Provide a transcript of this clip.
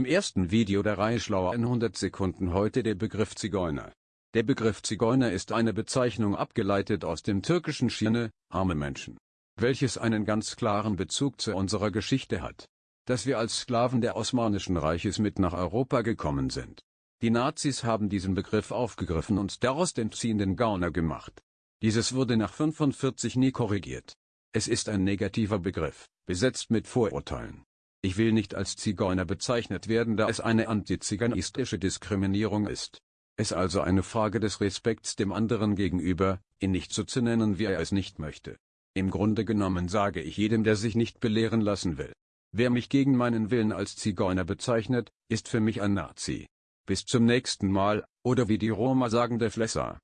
Im ersten Video der Reihe Schlauer in 100 Sekunden heute der Begriff Zigeuner. Der Begriff Zigeuner ist eine Bezeichnung abgeleitet aus dem türkischen Schirne, arme Menschen, welches einen ganz klaren Bezug zu unserer Geschichte hat. Dass wir als Sklaven der Osmanischen Reiches mit nach Europa gekommen sind. Die Nazis haben diesen Begriff aufgegriffen und daraus den ziehenden Gauner gemacht. Dieses wurde nach 45 nie korrigiert. Es ist ein negativer Begriff, besetzt mit Vorurteilen. Ich will nicht als Zigeuner bezeichnet werden, da es eine antiziganistische Diskriminierung ist. Es also eine Frage des Respekts dem anderen gegenüber, ihn nicht so zu nennen, wie er es nicht möchte. Im Grunde genommen sage ich jedem, der sich nicht belehren lassen will. Wer mich gegen meinen Willen als Zigeuner bezeichnet, ist für mich ein Nazi. Bis zum nächsten Mal, oder wie die Roma sagen der Flesser.